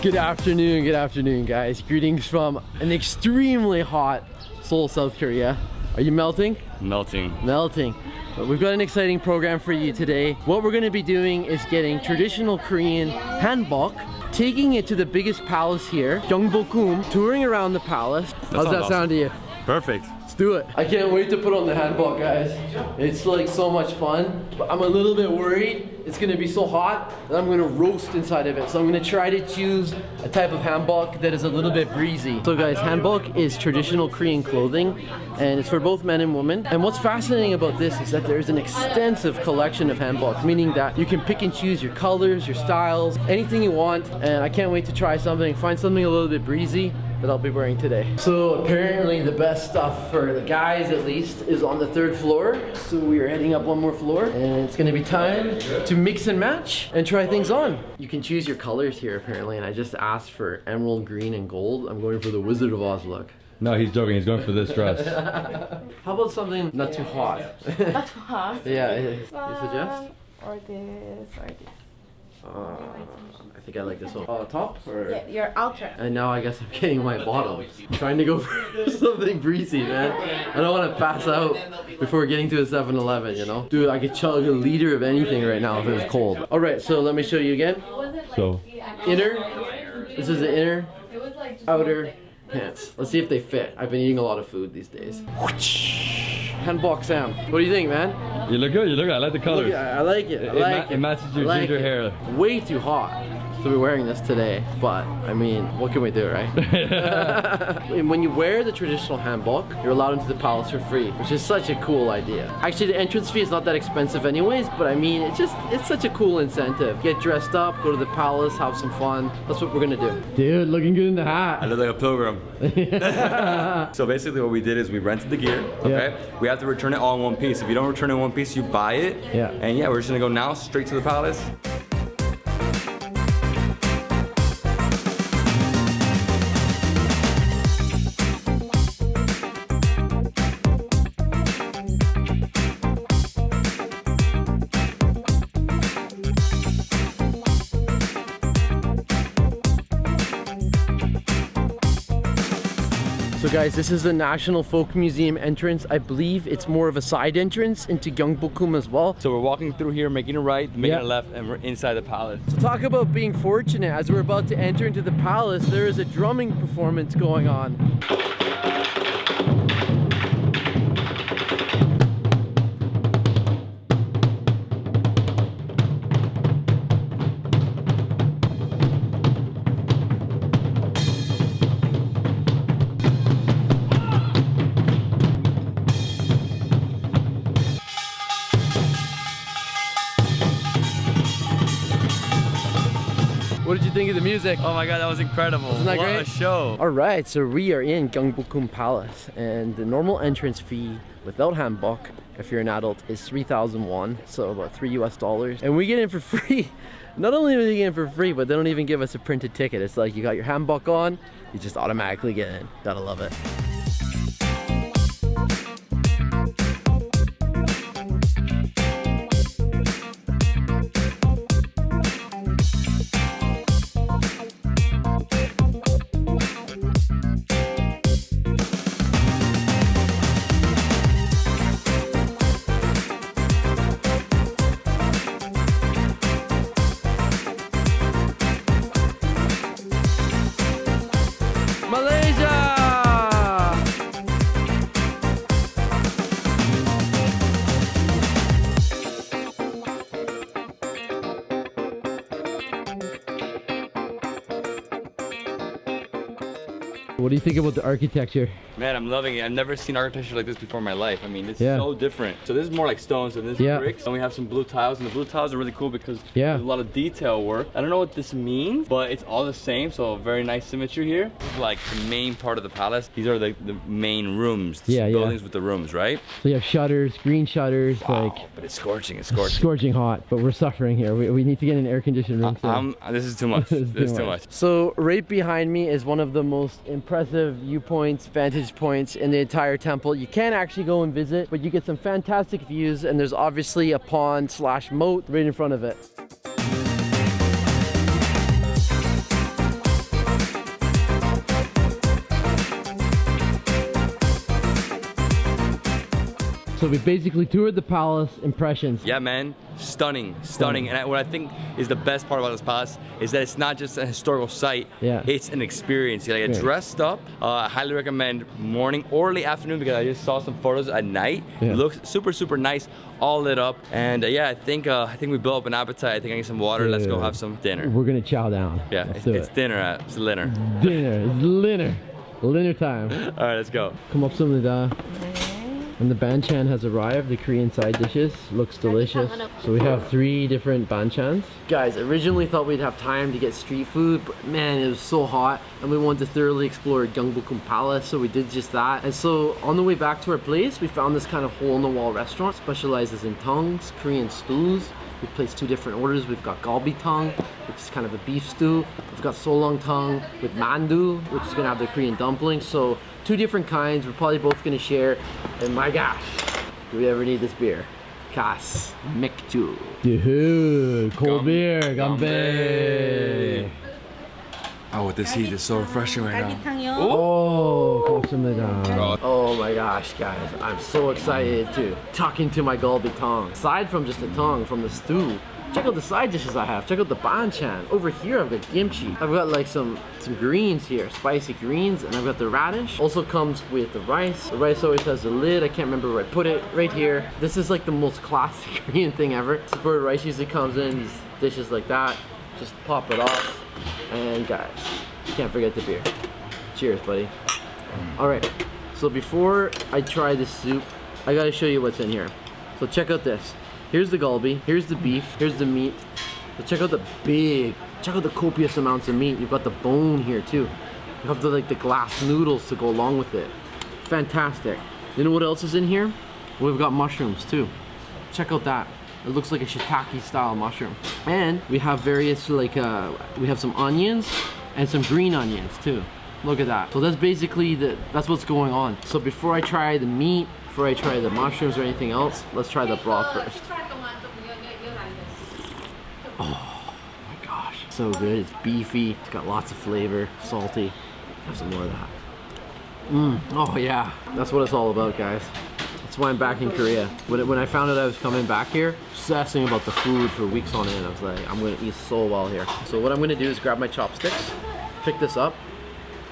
Good afternoon, good afternoon, guys. Greetings from an extremely hot Seoul, South Korea. Are you melting? Melting. Melting. But we've got an exciting program for you today. What we're gonna be doing is getting traditional Korean hanbok, taking it to the biggest palace here, Gyeongbokgung, touring around the palace. How's sounds that sound to you? Perfect. Do it. I can't wait to put on the hanbok, guys. It's like so much fun, but I'm a little bit worried. It's gonna be so hot that I'm gonna roast inside of it. So I'm gonna try to choose a type of hanbok that is a little bit breezy. So guys, hanbok is traditional Korean clothing and it's for both men and women. And what's fascinating about this is that there's an extensive collection of hanbok, meaning that you can pick and choose your colors, your styles, anything you want. And I can't wait to try something, find something a little bit breezy that I'll be wearing today. So apparently the best stuff for the guys at least is on the third floor. So we are heading up one more floor and it's gonna be time to mix and match and try things on. You can choose your colors here apparently and I just asked for emerald green and gold. I'm going for the Wizard of Oz look. No, he's joking. He's going for this dress. How about something not too hot? Not too hot. yeah, you suggest? Um, or this, or this. Uh, I think I like this one. Uh, top or? Yeah, your outer. And now I guess I'm getting my bottom. Trying to go for something breezy, man. I don't want to pass out before getting to a 7-Eleven, you know? Dude, I could chug a liter of anything right now if it was cold. All right, so let me show you again. So, Inner. This is the inner, outer pants. Let's see if they fit. I've been eating a lot of food these days. Hanbok Sam. What do you think, man? you look good. You look good. I like the colors. Look, I I like it. I It like ma- it. it matches your like ginger it. hair. Way too hot. So we're wearing this today, but I mean, what can we do, right? And when you wear the traditional hanbok, you're allowed into the palace for free, which is such a cool idea. Actually, the entrance fee is not that expensive anyways, but I mean, it's just, it's such a cool incentive. Get dressed up, go to the palace, have some fun. That's what we're gonna do. Dude, looking good in the hat. I look like a pilgrim. so basically what we did is we rented the gear, okay? We have to return it all in one piece. If you don't return it in one piece, you buy it. Yeah. And yeah, we're just gonna go now straight to the palace. So guys, this is the National Folk Museum entrance. I believe it's more of a side entrance into Gyeongbokgung as well. So we're walking through here, making a right, making Yeah. a left, and we're inside the palace. So talk about being fortunate. As we're about to enter into the palace, there is a drumming performance going on. What did you think of the music? Oh my god, that was incredible. Isn't that what great? a show. All right, so we are in Gyeongbokgung Palace, and the normal entrance fee without hanbok, if you're an adult, is 3,000 won, so about three US dollars. And we get in for free. Not only do we get in for free, but they don't even give us a printed ticket. It's like you got your hanbok on, you just automatically get in. Gotta love it. What do you think about the architecture? Man, I'm loving it. I've never seen architecture like this before in my life. I mean, it's Yeah. so different. So this is more like stones and this is Yeah. bricks. And we have some blue tiles, and the blue tiles are really cool because Yeah. there's a lot of detail work. I don't know what this means, but it's all the same. So very nice symmetry here. This is like the main part of the palace. These are the, the main rooms. Yeah, yeah. buildings with the rooms, right? So you have shutters, green shutters, Wow, but it's scorching. It's scorching. scorching hot, but we're suffering here. We, we need to get an air conditioned room soon. Um, this is too much. This is this is too too much. much. So right behind me is one of the most impressive viewpoints, vantage points in the entire temple. You can't actually go and visit, but you get some fantastic views and there's obviously a pond slash moat right in front of it. So we basically toured the palace, impressions. Yeah, man, stunning, stunning. And I, what I think is the best part about this palace is that it's not just a historical site. Yeah. It's an experience. Like, yeah. dressed up. Uh, I highly recommend morning or late afternoon because I just saw some photos at night. Yeah. It looks super, super nice, all lit up. And uh, yeah, I think uh, I think we built up an appetite. I think I need some water. Yeah. Let's go have some dinner. We're gonna chow down. Yeah, Let's it's, do it's it. dinner. Uh, it's dinner. Dinner. It's dinner. Dinner time. all right, let's go. Come up, som det där. And the banchan has arrived, the Korean side dishes. Looks delicious. So we have three different banchans. Guys, originally thought we'd have time to get street food, but man, it was so hot and we wanted to thoroughly explore Gyeongbokgung Palace, so we did just that. And so on the way back to our place, we found this kind of hole-in-the-wall restaurant, specializes in tangs, Korean stews. We placed two different orders. We've got galbitang, which is kind of a beef stew. We've got seolleongtang with mandu, which is gonna have the Korean dumplings. So two different kinds. We're probably both gonna share. And my gosh, do we ever need this beer? Cass Maekju. Dude, cold Gam- beer, Geonbae. Oh, this heat is so refreshing right now. Oh, 고맙습니다. Oh my gosh, guys. I'm so excited to tuck into my galbitang. Aside from just the tang, from the stew, Check out the side dishes I have. Check out the banchan. Over here, I've got kimchi. I've got like some, some greens here, spicy greens, and I've got the radish. Also comes with the rice. The rice always has a lid. I can't remember where I put it. Right here. This is like the most classic Korean thing ever. This is where rice usually comes in, these dishes like that. Just pop it off. And guys, can't forget the beer. Cheers, buddy. All right. So before I try this soup, I gotta show you what's in here. So check out this. Here's the galbi. Here's the beef. Here's the meat. So check out the big. Check out the copious amounts of meat. You've got the bone here too. You have the like the glass noodles to go along with it. Fantastic. You know what else is in here? We've got mushrooms too. Check out that. It looks like a shiitake style mushroom. And we have various like uh, we have some onions and some green onions too. Look at that. So that's basically the that's what's going on. So before I try the meat, before I try the mushrooms or anything else, let's try the broth first. Oh my gosh, so good. It's beefy. It's got lots of flavor, salty. Have some more of that. Mmm. Oh yeah, that's what it's all about, guys. That's why I'm back in Korea. When, it, when I found out I was coming back here, obsessing about the food for weeks on end. I was like, I'm gonna eat so well here. So what I'm gonna do is grab my chopsticks, pick this up,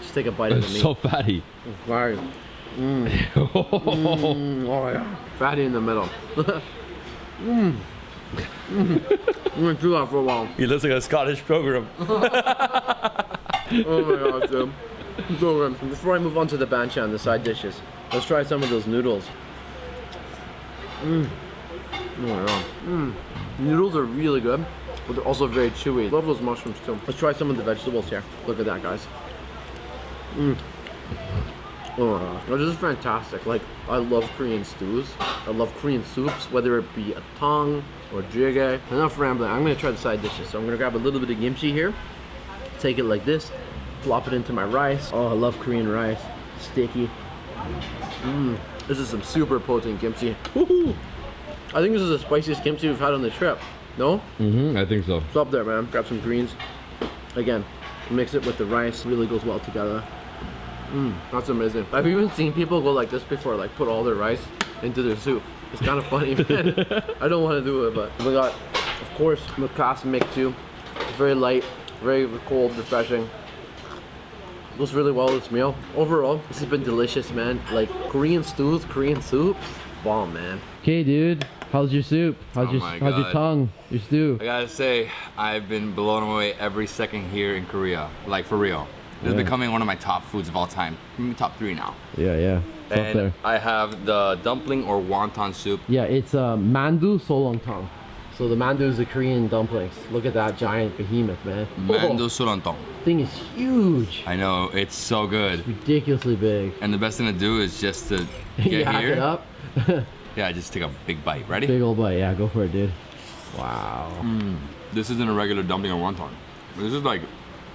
just take a bite of the It's meat. so fatty. Right. Mm, oh yeah. Fatty in the middle. Mm, mmm. Mmm. I'm gonna chew that for a while. He looks like a Scottish pilgrim. Oh my god, dude. So good. Before I move on to the banchan, the side dishes, let's try some of those noodles. Mmm. Oh my god. Mmm. Noodles are really good, but they're also very chewy. Love those mushrooms too. Let's try some of the vegetables here. Look at that, guys. Mmm. Oh my. This is fantastic. Like, I love Korean stews. I love Korean soups, whether it be a tang or jjigae. Enough rambling. I'm gonna try the side dishes. So I'm gonna grab a little bit of kimchi here. Take it like this. Plop it into my rice. Oh, I love Korean rice. Sticky. Mmm. This is some super potent kimchi. Woohoo! I think this is the spiciest kimchi we've had on the trip. No? Mm-hmm, I think so. It's up there, man. Grab some greens. Again, mix it with the rice. Really goes well together. Mmm, that's amazing. I've even seen people go like this before, like put all their rice into their soup. It's kind of funny, man. I don't want to do it, but we got, of course, Mukas mix too. Very light, very cold, refreshing. Goes really well with this meal. Overall, this has been delicious, man. Like Korean stews, Korean soups, bomb, man. Okay, dude. How's your soup? How's Oh your my how's your tang? Your stew? I gotta say, I've been blown away every second here in Korea. Like for real. This Yeah. is becoming one of my top foods of all time. Maybe top three now. Yeah, yeah. It's up And there. I have the dumpling or wonton soup. Yeah, it's uh, mandu seolleong seolleongtang. So the mandu is the Korean dumplings. Look at that giant behemoth, man. Mando seolleongtang. thing is huge. I know, it's so good. Ridiculously big. And the best thing to do is just to get here. it up. Yeah, just take a big bite. Ready? big old bite. Yeah, go for it, dude. Wow. Hmm. This isn't a regular dumpling or wonton. This is like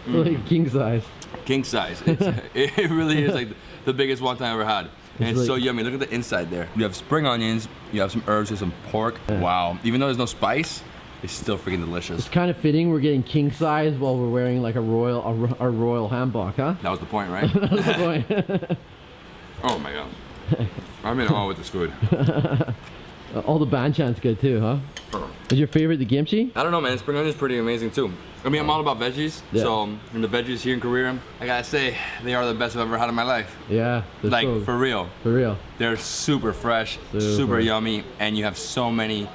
hmm. Like king size. king size. It really is like the biggest wonton I ever had. And It's it's so yummy. Look at the inside there. You have spring onions, you have some herbs, there's some pork. Wow. Even though there's no spice, it's still freaking delicious. It's kind of fitting we're getting king size while we're wearing like a royal a, a royal hanbok, huh? That was the point, right? That's the point. oh my god. I'm in awe with this food. All the banchan's good too, huh? Oh. Is your favorite the kimchi? I don't know, man. Spring onion is pretty amazing too. I mean, I'm all about veggies. Yeah. So, um, and the veggies here in Korea, I gotta say, they are the best I've ever had in my life. Yeah, Like, so- for real. for real. They're super fresh, super, Super. yummy, and you have so many.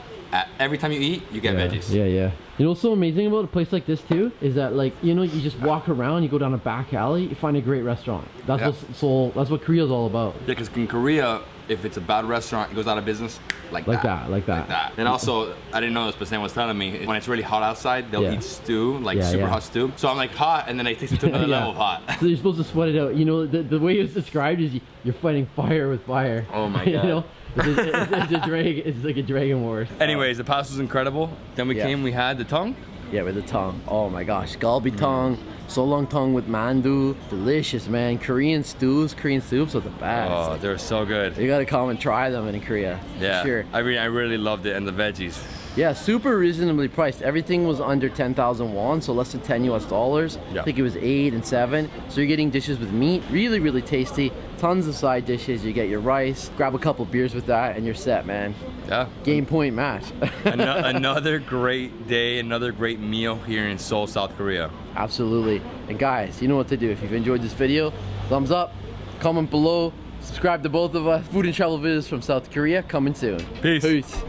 Every time you eat, you get yeah. veggies. Yeah, yeah. You know what's so amazing about a place like this too is that like you know you just walk around, you go down a back alley, you find a great restaurant. That's Yeah. what so that's what Korea's all about. Yeah, because in Korea, if it's a bad restaurant, it goes out of business like, Like that, like that. Like that. And also, I didn't know this, but Sam was telling me when it's really hot outside, they'll Yeah. eat stew, like Yeah, super yeah. hot stew. So I'm like hot, and then it takes it to another level of hot. So you're supposed to sweat it out. You know the, the way it's described is you, you're fighting fire with fire. Oh my you God. know, it's, it's, it's a dragon. It's like a dragon war. Anyways, the pasta was incredible. Then we came, we had the tang. Yeah, with the tang. Oh my gosh, galbitang, solong tongue with mandu, delicious man. Korean stews, Korean soups are the best. Oh, they're so good. You gotta come and try them in Korea. Yeah, Sure. I mean, I really loved it, and the veggies. Yeah, super reasonably priced. Everything was under 10,000 won, so less than 10 US dollars. Yeah. I think it was 8 and 7. So you're getting dishes with meat, really, really tasty. Tons of side dishes. You get your rice, grab a couple beers with that, and you're set, man. Yeah. Game point match. Ano- another great day, another great meal here in Seoul, South Korea. Absolutely. And guys, you know what to do. If you've enjoyed this video, thumbs up, comment below, subscribe to both of us. Food and travel videos from South Korea coming soon. Peace. Peace.